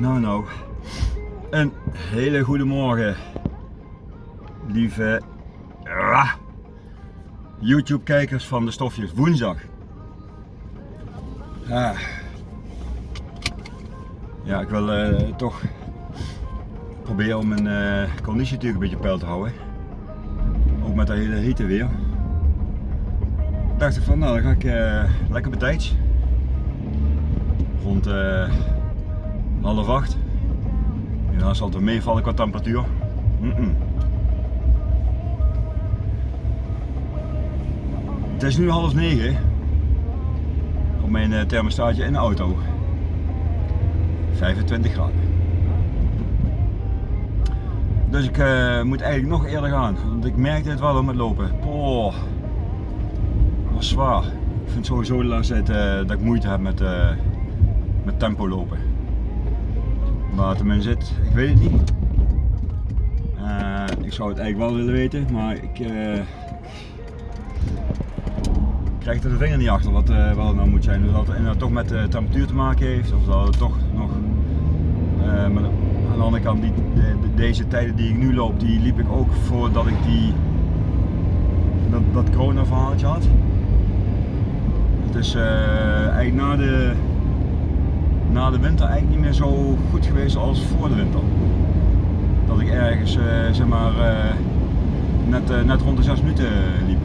Nou nou, een hele goede morgen, lieve ah, YouTube kijkers van de stofjes woensdag. Ah. Ja, ik wil eh, toch proberen om mijn eh, conditie natuurlijk een beetje peil te houden. Ook met dat hele hitte weer. Dacht ik van nou dan ga ik eh, lekker betijds. Rond eh, half acht. Dan zal het meevallen qua temperatuur. Het is nu half negen op mijn eh, thermostaatje in de auto. 25 graden. Dus ik uh, moet eigenlijk nog eerder gaan, want ik merkte het wel om het lopen. Poh, was zwaar. Ik vind sowieso de laatste tijd uh, dat ik moeite heb met, met tempo lopen. Hem in zit, ik weet het niet. ik zou het eigenlijk wel willen weten, maar ik krijg er de vinger niet achter wat uh, wel nou moet zijn. Of dat het toch met de temperatuur te maken heeft, of dat het toch nog. Uh, maar aan de andere kant, die, de, de, deze tijden die ik nu loop, die liep ik ook voordat ik die, dat, dat corona verhaaltje had. Het is uh, eigenlijk na de, na de winter eigenlijk niet meer zo goed geweest als voor de winter. Dat ik ergens zeg maar net, net rond de 6 minuten liep.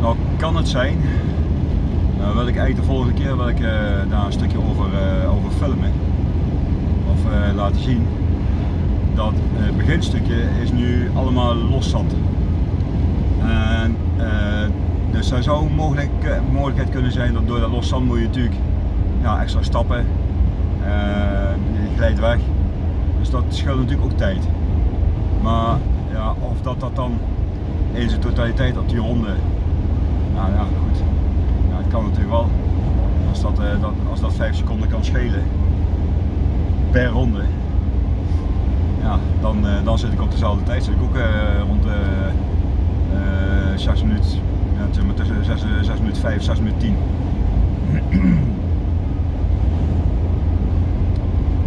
Nou kan het zijn, nou wil ik eigenlijk de volgende keer wil ik, daar een stukje over, over filmen of laten zien. Dat het beginstukje is nu allemaal los zat. Dus er zou een mogelijk, mogelijkheid kunnen zijn dat door dat los zand moet je natuurlijk ja, extra stappen, je glijdt weg. Dus dat scheelt natuurlijk ook tijd. Maar ja, of dat dat dan in zijn totaliteit op die ronde nou ja, goed. Ja, het kan natuurlijk wel. Als dat, uh, dat, als dat 5 seconden kan schelen per ronde, ja, dan, uh, dan zit ik op dezelfde tijd. Zit ik ook uh, rond de 6 minuten, ja, tussen 6, 6 minuten 5 6 minuten 10.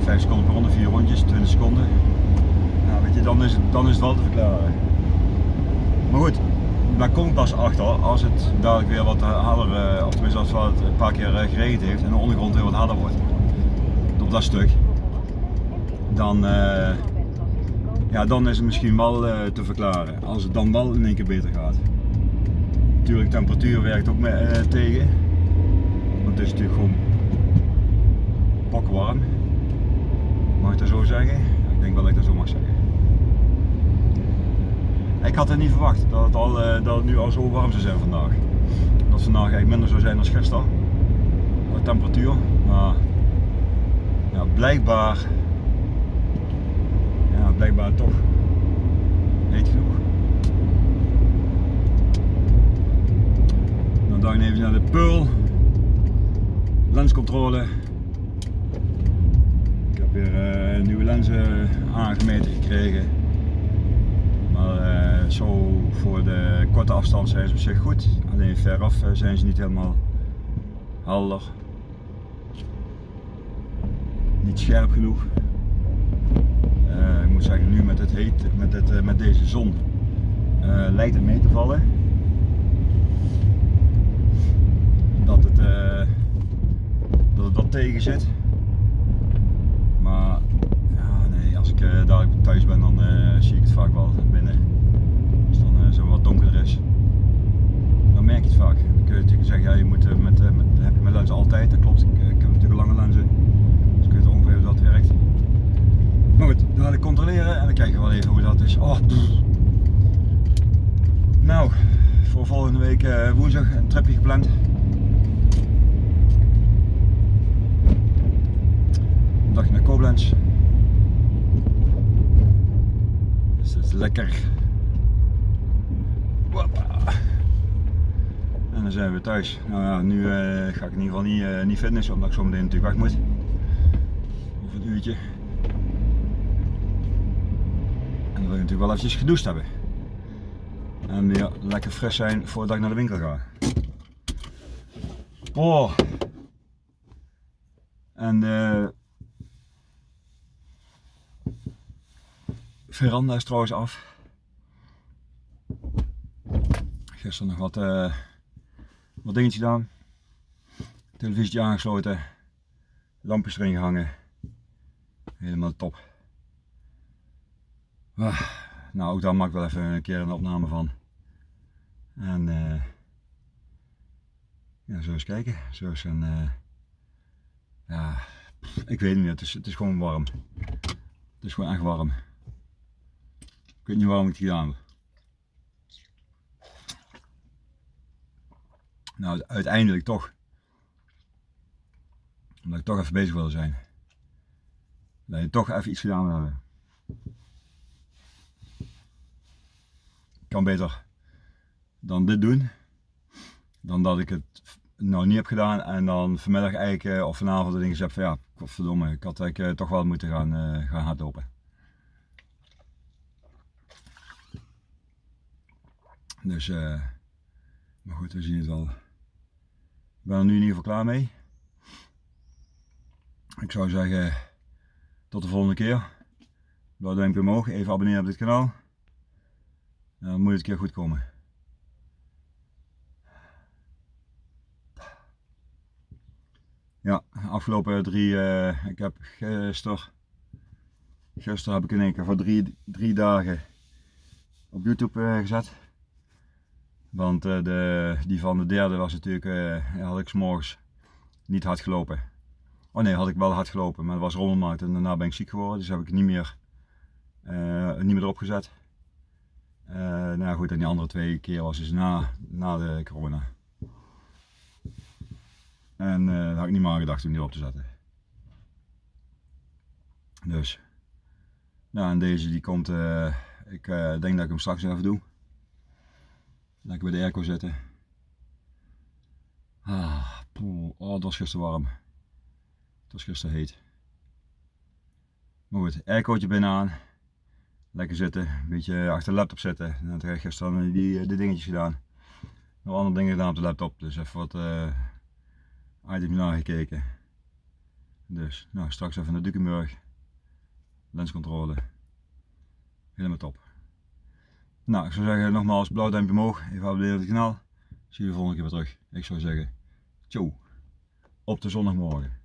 5 seconden per ronde, 4 rondjes, 20 seconden. Nou, weet je, dan is het, dan is het wel te verklaren. Maar goed, daar kom ik pas achter als het dadelijk weer wat harder, of tenminste als het een paar keer geregend heeft en de ondergrond weer wat harder wordt. Op dat stuk. Dan, ja, dan is het misschien wel te verklaren. Als het dan wel in één keer beter gaat. Natuurlijk, temperatuur werkt ook mee, uh, tegen. Want het is natuurlijk gewoon pakwarm. Mag ik dat zo zeggen? Ik denk wel dat ik dat zo mag zeggen. Ik had het niet verwacht dat het, al, dat het nu al zo warm zou zijn vandaag. Dat het vandaag eigenlijk minder zou zijn dan gisteren. De temperatuur. Maar ja, blijkbaar, ja, blijkbaar toch heet genoeg. Ik even naar de Pearl. Lenscontrole. Ik heb weer uh, nieuwe lenzen aangemeten gekregen. Maar uh, zo voor de korte afstand zijn ze op zich goed. Alleen veraf uh, zijn ze niet helemaal helder. Niet scherp genoeg. Ik moet zeggen, nu met, het met, het, met deze zon lijkt het mee te vallen. Dat het, dat, het wat tegen zit. Maar ja, nee, als ik dadelijk thuis ben, dan zie ik het vaak wel binnen. Als dan uh, zo wat donkerder is. Dan merk je het vaak. Dan kun je zeggen, ja, je moet uh, met, uh, met, heb mijn lens altijd, dat klopt. Ik, ik heb natuurlijk lange lenzen. Dus kun je ongeveer hoe dat werkt. Maar goed, dan ik controleren en dan kijken we wel even hoe dat is. Oh, nou, voor volgende week woensdag een tripje gepland. Naar Koblenz. Dus dat is lekker. En dan zijn we thuis. Nou ja, nu uh, ga ik in ieder geval niet, uh, niet fitnessen, omdat ik zo meteen natuurlijk weg moet. Over een uurtje. En dan wil ik natuurlijk wel eventjes gedoucht hebben. En weer lekker fris zijn voordat ik naar de winkel ga. Oh. En de veranda is trouwens af. Gisteren nog wat, uh, wat dingetjes gedaan. Televisie aangesloten. Lampjes erin gehangen. Helemaal top. Ah, nou, ook daar maak ik wel even een keer een opname van. En uh, ja, zo eens kijken. Zo eens een, uh, ja, ik weet het niet, het is, het is gewoon warm. Het is gewoon echt warm. Ik weet niet waarom ik het gedaan heb. Nou, uiteindelijk toch. Omdat ik toch even bezig wil zijn. Dat je toch even iets gedaan wil hebben. Kan beter dan dit doen. Dan dat ik het nou niet heb gedaan en dan vanmiddag eigenlijk of vanavond de dingen heb van ja, verdomme, ik had eigenlijk toch wel moeten gaan, uh, gaan hardlopen. Dus, uh, maar goed, we zien het wel. Ik ben er nu in ieder geval klaar mee. Ik zou zeggen, tot de volgende keer. Blauw duimpje omhoog, even abonneren op dit kanaal. Dan moet het een keer goed komen. Ja, afgelopen drie, uh, ik heb gisteren, gisteren heb ik in één keer voor drie, drie dagen op YouTube uh, gezet. Want uh, de, die van de derde was natuurlijk, had ik s morgens niet hard gelopen. Oh nee, had ik wel hard gelopen, maar het was rommelmarkt en daarna ben ik ziek geworden. Dus heb ik niet meer, niet meer erop gezet. nou goed, en die andere twee keer was dus na, na de corona. En daar had ik niet meer gedacht om die op te zetten. Dus. Nou, en deze die komt, ik denk dat ik hem straks even doe. Lekker bij de airco zitten. Ah, poeh, oh, het was gisteren warm. Het was gisteren heet. Maar goed, aircootje binnenaan. Lekker zitten, een beetje achter de laptop zitten. En dan heb gisteren die, die dingetjes gedaan. Nog andere dingen gedaan op de laptop, dus even wat items nagekeken. Dus nou, straks even naar Dukenburg. Lenscontrole. Helemaal top. Nou, ik zou zeggen nogmaals blauw duimpje omhoog. Even abonneren op het kanaal. Zie je de volgende keer weer terug. Ik zou zeggen, ciao. Op de zondagmorgen.